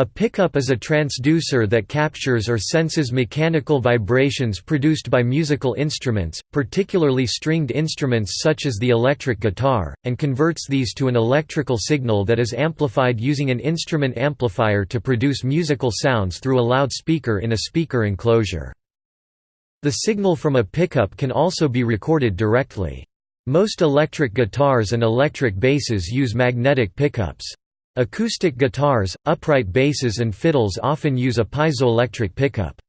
A pickup is a transducer that captures or senses mechanical vibrations produced by musical instruments, particularly stringed instruments such as the electric guitar, and converts these to an electrical signal that is amplified using an instrument amplifier to produce musical sounds through a loudspeaker in a speaker enclosure. The signal from a pickup can also be recorded directly. Most electric guitars and electric basses use magnetic pickups. Acoustic guitars, upright basses and fiddles often use a piezoelectric pickup.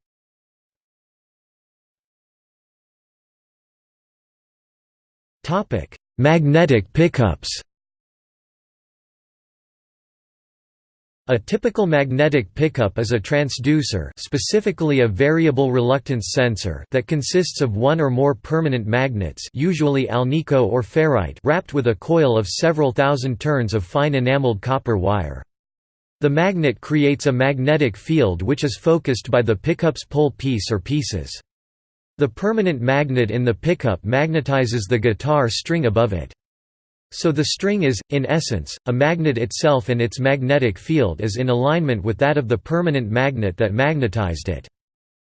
Magnetic pickups A typical magnetic pickup is a transducer specifically a variable reluctance sensor that consists of one or more permanent magnets usually alnico or ferrite wrapped with a coil of several thousand turns of fine enameled copper wire. The magnet creates a magnetic field which is focused by the pickup's pole piece or pieces. The permanent magnet in the pickup magnetizes the guitar string above it. So the string is, in essence, a magnet itself and its magnetic field is in alignment with that of the permanent magnet that magnetized it.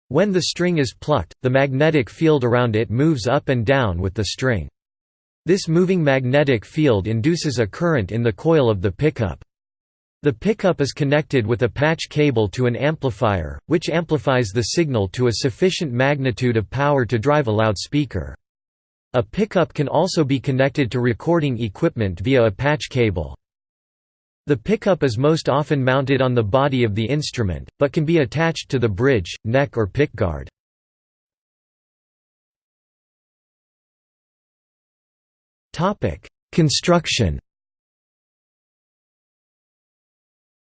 When the string is plucked, the magnetic field around it moves up and down with the string. This moving magnetic field induces a current in the coil of the pickup. The pickup is connected with a patch cable to an amplifier, which amplifies the signal to a sufficient magnitude of power to drive a loudspeaker. A pickup can also be connected to recording equipment via a patch cable. The pickup is most often mounted on the body of the instrument, but can be attached to the bridge, neck or pickguard. Construction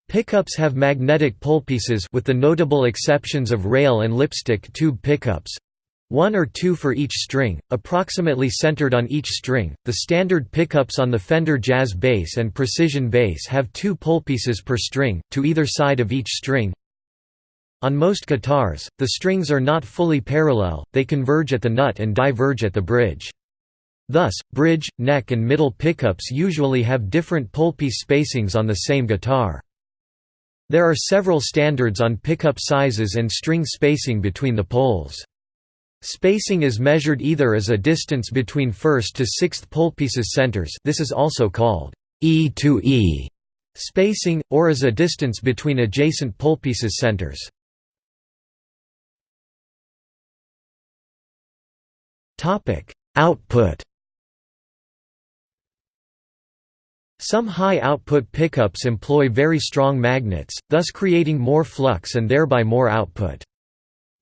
Pickups have magnetic polepieces with the notable exceptions of rail and lipstick tube pickups, one or two for each string, approximately centered on each string. The standard pickups on the Fender Jazz bass and Precision bass have two polepieces per string, to either side of each string. On most guitars, the strings are not fully parallel, they converge at the nut and diverge at the bridge. Thus, bridge, neck and middle pickups usually have different polepiece spacings on the same guitar. There are several standards on pickup sizes and string spacing between the poles. Spacing is measured either as a distance between first to sixth polepieces centers this is also called E to E spacing, or as a distance between adjacent polepieces centers. Output Some high-output pickups employ very strong magnets, thus creating more flux and thereby more output.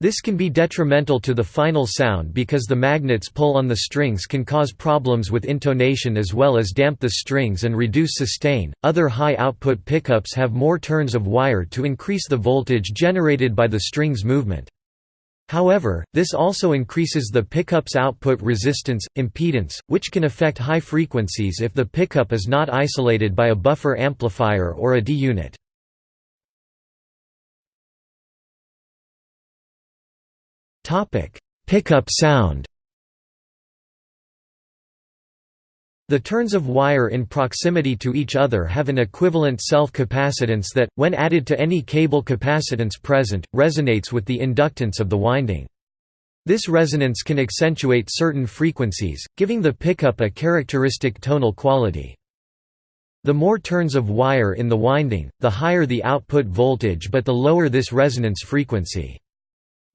This can be detrimental to the final sound because the magnets pull on the strings can cause problems with intonation as well as damp the strings and reduce sustain. Other high output pickups have more turns of wire to increase the voltage generated by the strings movement. However, this also increases the pickup's output resistance, impedance, which can affect high frequencies if the pickup is not isolated by a buffer amplifier or a D-unit. Topic: Pickup sound. The turns of wire in proximity to each other have an equivalent self-capacitance that, when added to any cable capacitance present, resonates with the inductance of the winding. This resonance can accentuate certain frequencies, giving the pickup a characteristic tonal quality. The more turns of wire in the winding, the higher the output voltage but the lower this resonance frequency.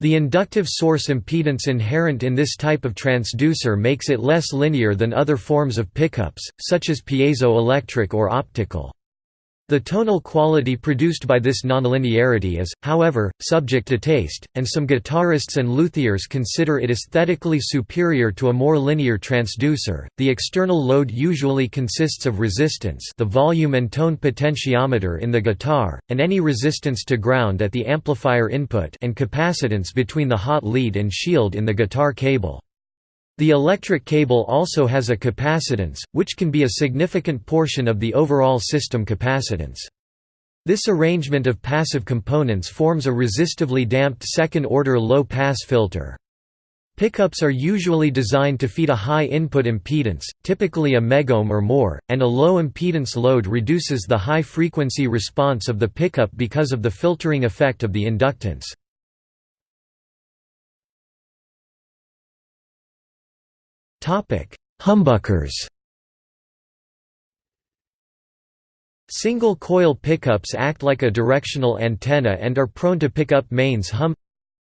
The inductive source impedance inherent in this type of transducer makes it less linear than other forms of pickups, such as piezoelectric or optical. The tonal quality produced by this nonlinearity is, however, subject to taste, and some guitarists and luthiers consider it aesthetically superior to a more linear transducer. The external load usually consists of resistance, the volume and tone potentiometer in the guitar, and any resistance to ground at the amplifier input and capacitance between the hot lead and shield in the guitar cable. The electric cable also has a capacitance, which can be a significant portion of the overall system capacitance. This arrangement of passive components forms a resistively damped second-order low-pass filter. Pickups are usually designed to feed a high input impedance, typically a megohm or more, and a low impedance load reduces the high-frequency response of the pickup because of the filtering effect of the inductance. Humbuckers Single-coil pickups act like a directional antenna and are prone to pick up mains hum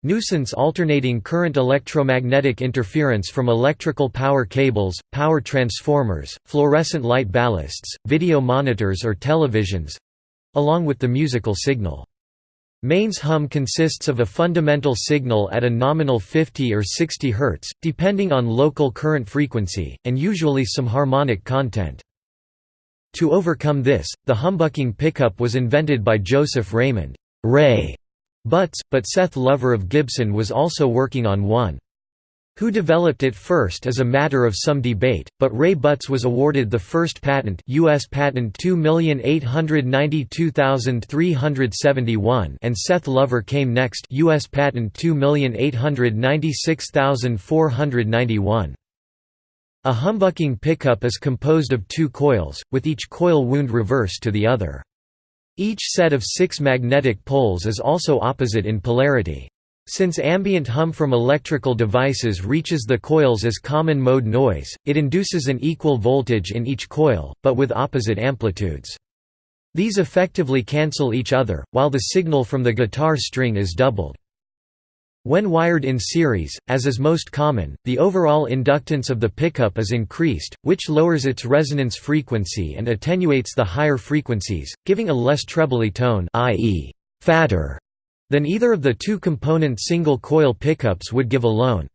Nuisance alternating current electromagnetic interference from electrical power cables, power transformers, fluorescent light ballasts, video monitors or televisions—along with the musical signal. Mains hum consists of a fundamental signal at a nominal 50 or 60 Hz, depending on local current frequency, and usually some harmonic content. To overcome this, the humbucking pickup was invented by Joseph Raymond Ray Butts, but Seth Lover of Gibson was also working on one. Who developed it first is a matter of some debate, but Ray Butts was awarded the first patent US patent 2892371 and Seth Lover came next US patent 2896491. A humbucking pickup is composed of two coils, with each coil wound reverse to the other. Each set of six magnetic poles is also opposite in polarity. Since ambient hum from electrical devices reaches the coils as common mode noise, it induces an equal voltage in each coil, but with opposite amplitudes. These effectively cancel each other, while the signal from the guitar string is doubled. When wired in series, as is most common, the overall inductance of the pickup is increased, which lowers its resonance frequency and attenuates the higher frequencies, giving a less trebly tone i.e., fatter, than either of the two-component single-coil pickups would give alone.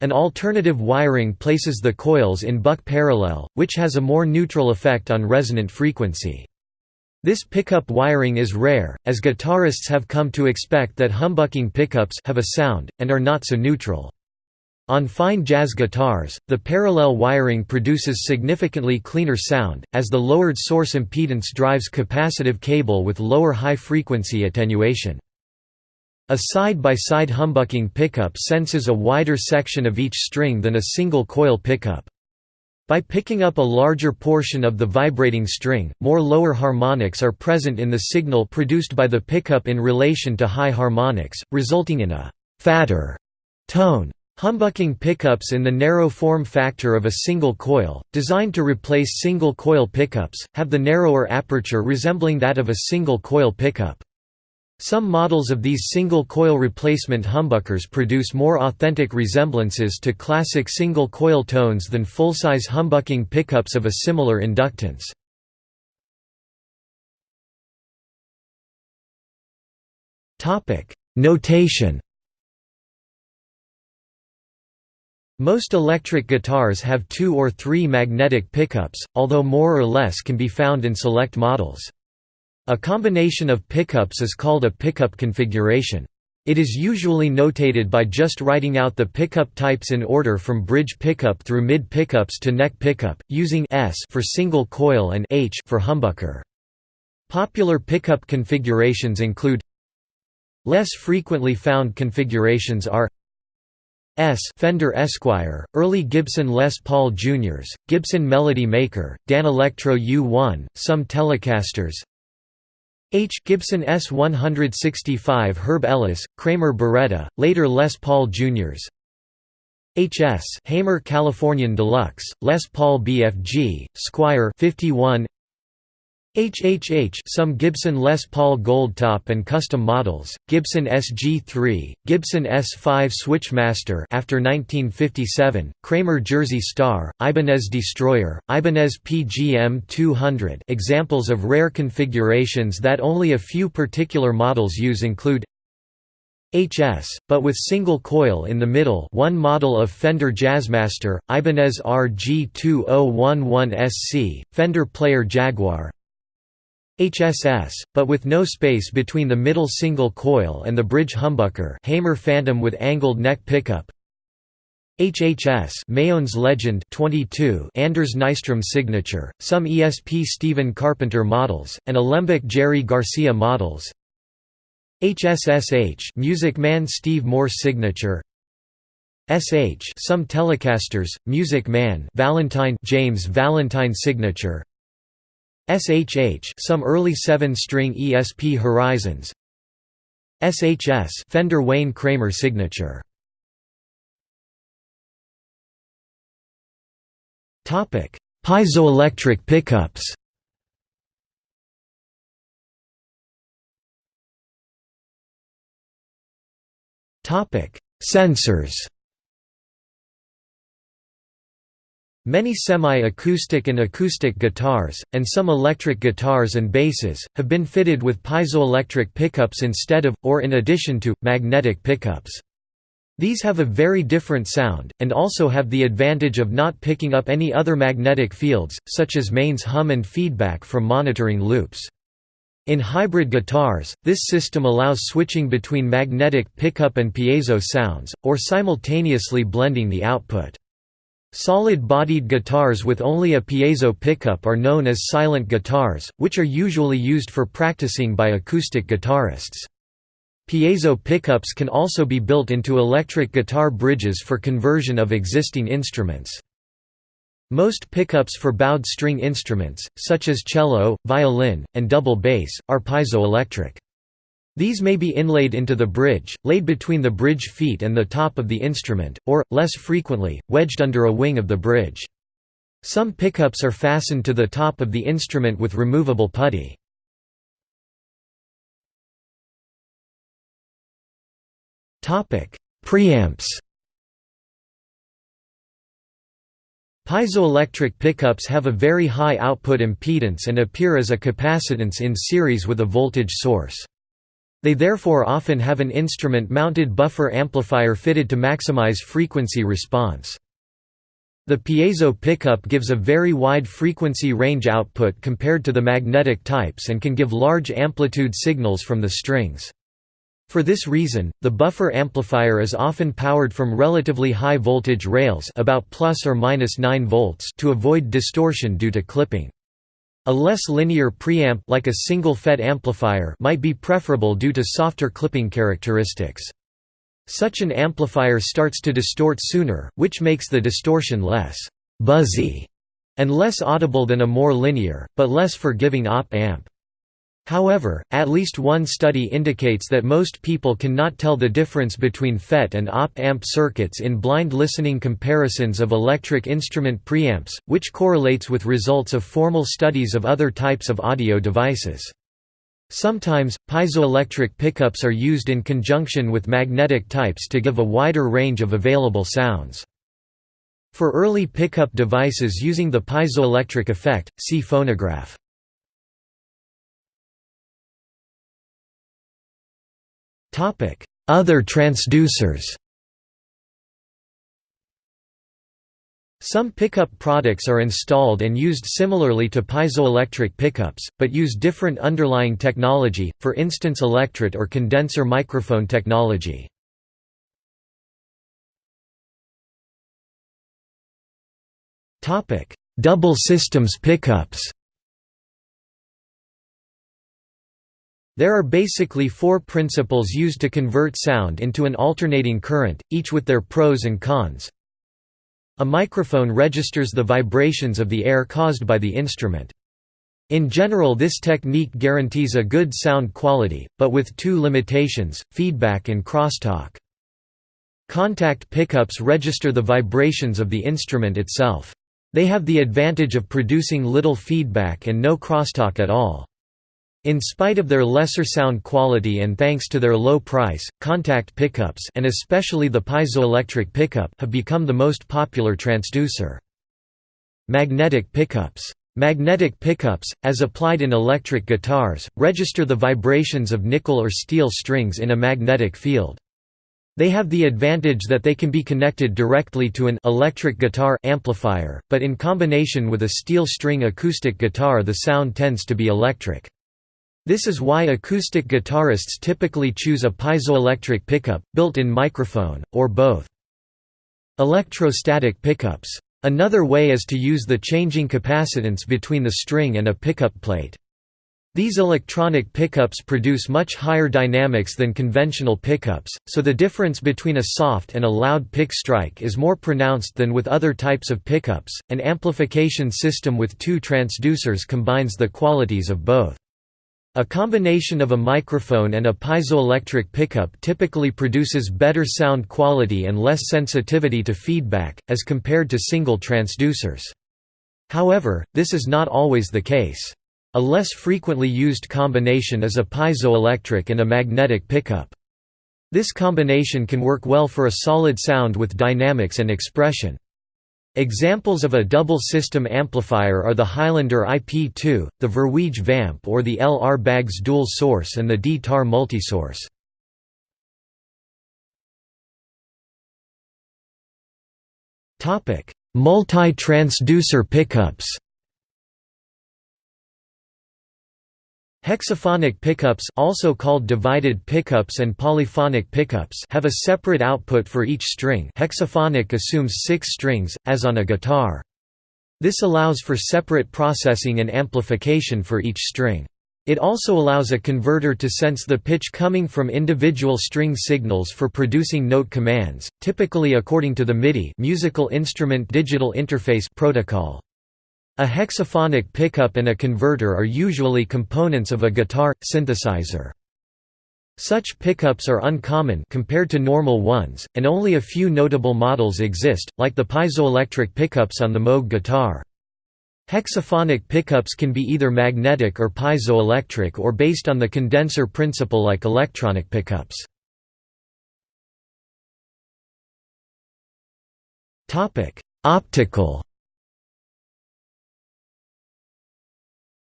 An alternative wiring places the coils in buck parallel, which has a more neutral effect on resonant frequency. This pickup wiring is rare, as guitarists have come to expect that humbucking pickups have a sound, and are not so neutral. On fine jazz guitars, the parallel wiring produces significantly cleaner sound, as the lowered source impedance drives capacitive cable with lower high-frequency attenuation. A side-by-side -side humbucking pickup senses a wider section of each string than a single coil pickup. By picking up a larger portion of the vibrating string, more lower harmonics are present in the signal produced by the pickup in relation to high harmonics, resulting in a «fatter» tone. Humbucking pickups in the narrow form factor of a single coil, designed to replace single coil pickups, have the narrower aperture resembling that of a single coil pickup. Some models of these single-coil replacement humbuckers produce more authentic resemblances to classic single-coil tones than full-size humbucking pickups of a similar inductance. Notation Most electric guitars have two or three magnetic pickups, although more or less can be found in select models. A combination of pickups is called a pickup configuration. It is usually notated by just writing out the pickup types in order from bridge pickup through mid pickups to neck pickup, using S for single coil and H for humbucker. Popular pickup configurations include Less frequently found configurations are S Fender Esquire, early Gibson Les Paul Juniors, Gibson Melody Maker, Danelectro U1, some Telecasters H. Gibson ES-165 Herb Ellis, Kramer Baretta, later Les Paul Jr.'s H.S. Hamer Californian Deluxe, Les Paul BFG, Squier 51 HHH some Gibson Les Paul Goldtop and custom models, Gibson SG3, Gibson ES5 Switchmaster after 1957, Kramer Jersey Star, Ibanez Destroyer, Ibanez PGM 200 examples of rare configurations that only a few particular models use include HS, but with single coil in the middle one model of Fender Jazzmaster, Ibanez RG2011SC, Fender Player Jaguar HSS, but with no space between the middle single coil and the bridge humbucker Hamer Phantom with angled neck pickup. HHS Mayones Legend 22 Anders Nystrom signature, some ESP Stephen Carpenter models, and Alembic Jerry Garcia models. HSSH Music Man Steve Morse signature. SH some Telecasters, Music Man Valentine James Valentine signature SHH some early 7-string ESP Horizons. SHS Fender Wayne Kramer signature. Topic Piezoelectric pickups. Topic Sensors Many semi-acoustic and acoustic guitars, and some electric guitars and basses, have been fitted with piezoelectric pickups instead of, or in addition to, magnetic pickups. These have a very different sound, and also have the advantage of not picking up any other magnetic fields, such as mains hum and feedback from monitoring loops. In hybrid guitars, this system allows switching between magnetic pickup and piezo sounds, or simultaneously blending the output. Solid-bodied guitars with only a piezo pickup are known as silent guitars, which are usually used for practicing by acoustic guitarists. Piezo pickups can also be built into electric guitar bridges for conversion of existing instruments. Most pickups for bowed string instruments, such as cello, violin, and double bass, are piezoelectric. These may be inlaid into the bridge, laid between the bridge feet and the top of the instrument, or, less frequently, wedged under a wing of the bridge. Some pickups are fastened to the top of the instrument with removable putty. Preamps Piezoelectric pickups have a very high output impedance and appear as a capacitance in series with a voltage source. They therefore often have an instrument-mounted buffer amplifier fitted to maximize frequency response. The piezo pickup gives a very wide frequency range output compared to the magnetic types and can give large amplitude signals from the strings. For this reason, the buffer amplifier is often powered from relatively high voltage rails about plus or minus 9 volts to avoid distortion due to clipping. A less linear preamp like a single FET amplifier might be preferable due to softer clipping characteristics. Such an amplifier starts to distort sooner, which makes the distortion less «buzzy» and less audible than a more linear, but less forgiving op-amp. However, at least one study indicates that most people cannot tell the difference between FET and op-amp circuits in blind listening comparisons of electric instrument preamps, which correlates with results of formal studies of other types of audio devices. Sometimes, piezoelectric pickups are used in conjunction with magnetic types to give a wider range of available sounds. For early pickup devices using the piezoelectric effect, see phonograph. Other transducers. Some pickup products are installed and used similarly to piezoelectric pickups, but use different underlying technology, for instance electret or condenser microphone technology. Double systems pickups There are basically four principles used to convert sound into an alternating current, each with their pros and cons. A microphone registers the vibrations of the air caused by the instrument. In general this technique guarantees a good sound quality, but with two limitations, feedback and crosstalk. Contact pickups register the vibrations of the instrument itself. They have the advantage of producing little feedback and no crosstalk at all. In spite of their lesser sound quality and thanks to their low price, contact pickups and especially the piezoelectric pickup have become the most popular transducer. Magnetic pickups. Magnetic pickups, as applied in electric guitars, register the vibrations of nickel or steel strings in a magnetic field. They have the advantage that they can be connected directly to an electric guitar amplifier, but in combination with a steel string acoustic guitar the sound tends to be electric. This is why acoustic guitarists typically choose a piezoelectric pickup, built-in microphone, or both. Electrostatic pickups. Another way is to use the changing capacitance between the string and a pickup plate. These electronic pickups produce much higher dynamics than conventional pickups, so the difference between a soft and a loud pick strike is more pronounced than with other types of pickups. An amplification system with two transducers combines the qualities of both. A combination of a microphone and a piezoelectric pickup typically produces better sound quality and less sensitivity to feedback, as compared to single transducers. However, this is not always the case. A less frequently used combination is a piezoelectric and a magnetic pickup. This combination can work well for a solid sound with dynamics and expression. Examples of a double system amplifier are the Highlander IP2, the Verweij Vamp or the LR Baggs dual source and the D-TAR multisource. Multi-transducer pickups Hexaphonic pickups also called divided pickups and polyphonic pickups have a separate output for each string hexaphonic assumes six strings, as on a guitar. This allows for separate processing and amplification for each string. It also allows a converter to sense the pitch coming from individual string signals for producing note commands, typically according to the MIDI musical instrument digital interface protocol. A hexaphonic pickup and a converter are usually components of a guitar synthesizer. Such pickups are uncommon compared to normal ones, and only a few notable models exist, like the piezoelectric pickups on the Moog guitar. Hexaphonic pickups can be either magnetic or piezoelectric or based on the condenser principle like electronic pickups. Optical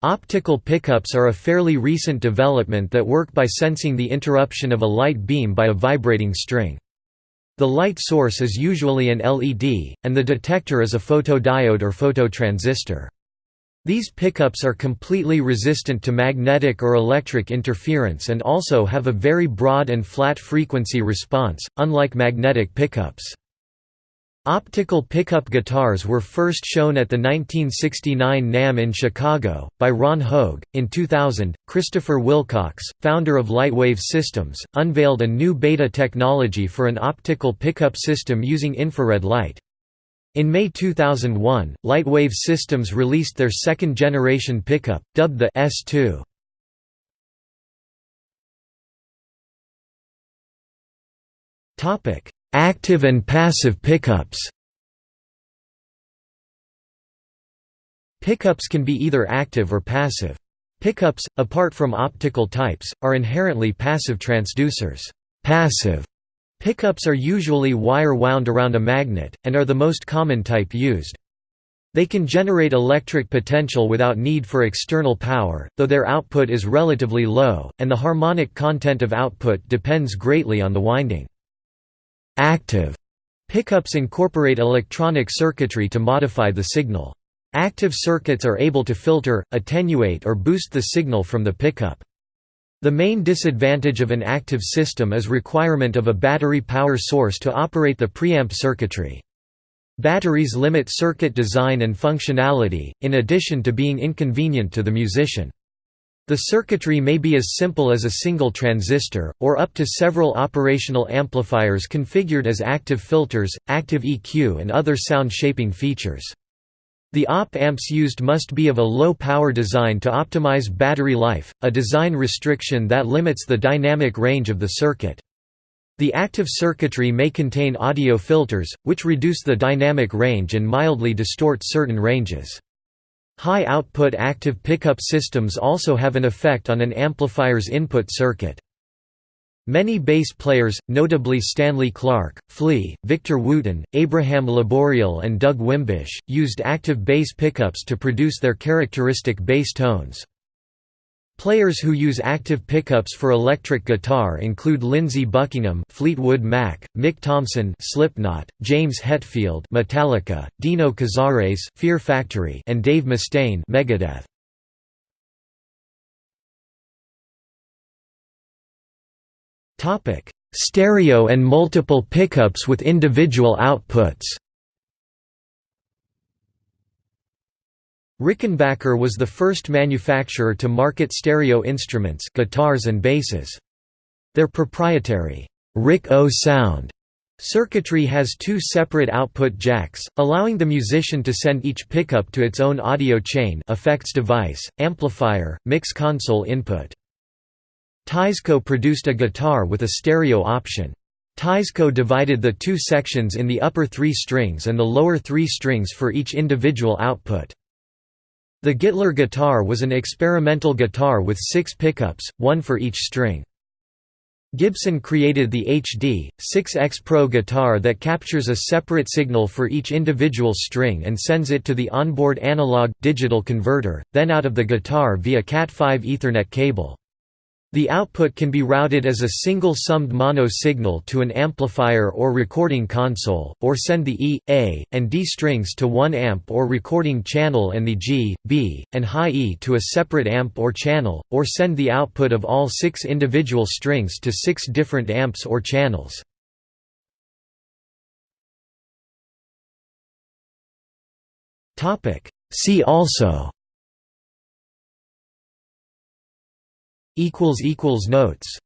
Optical pickups are a fairly recent development that work by sensing the interruption of a light beam by a vibrating string. The light source is usually an LED, and the detector is a photodiode or phototransistor. These pickups are completely resistant to magnetic or electric interference and also have a very broad and flat frequency response, unlike magnetic pickups. Optical pickup guitars were first shown at the 1969 NAMM in Chicago, by Ron Hoag. In 2000, Christopher Wilcox, founder of Lightwave Systems, unveiled a new beta technology for an optical pickup system using infrared light. In May 2001, Lightwave Systems released their second-generation pickup, dubbed the S2. Topic: Active and passive pickups Pickups can be either active or passive. Pickups, apart from optical types, are inherently passive transducers. Passive pickups are usually wire wound around a magnet, and are the most common type used. They can generate electric potential without need for external power, though their output is relatively low, and the harmonic content of output depends greatly on the winding. Active pickups incorporate electronic circuitry to modify the signal. Active circuits are able to filter, attenuate or boost the signal from the pickup. The main disadvantage of an active system is requirement of a battery power source to operate the preamp circuitry. Batteries limit circuit design and functionality, in addition to being inconvenient to the musician. The circuitry may be as simple as a single transistor, or up to several operational amplifiers configured as active filters, active EQ and other sound shaping features. The op-amps used must be of a low-power design to optimize battery life, a design restriction that limits the dynamic range of the circuit. The active circuitry may contain audio filters, which reduce the dynamic range and mildly distort certain ranges. High-output active pickup systems also have an effect on an amplifier's input circuit. Many bass players, notably Stanley Clarke, Flea, Victor Wooten, Abraham Laboriel and Doug Wimbish, used active bass pickups to produce their characteristic bass tones. Players who use active pickups for electric guitar include Lindsey Buckingham, Fleetwood Mac, Mick Thomson, Slipknot, James Hetfield, Metallica, Dino Cazares, Fear Factory, and Dave Mustaine, Megadeth. Topic: Stereo and multiple pickups with individual outputs. Rickenbacker was the first manufacturer to market stereo instruments guitars and basses. Their proprietary Rick-O sound circuitry has two separate output jacks, allowing the musician to send each pickup to its own audio chain effects device, amplifier, mix console input. Teisco produced a guitar with a stereo option. Teisco divided the two sections in the upper three strings and the lower three strings for each individual output. The Gittler guitar was an experimental guitar with six pickups, one for each string. Gibson created the HD, 6X Pro guitar that captures a separate signal for each individual string and sends it to the onboard analog-digital converter, then out of the guitar via Cat5 Ethernet cable. The output can be routed as a single summed mono signal to an amplifier or recording console, or send the E, A, and D strings to one amp or recording channel and the G, B, and high E to a separate amp or channel, or send the output of all six individual strings to six different amps or channels. See also Notes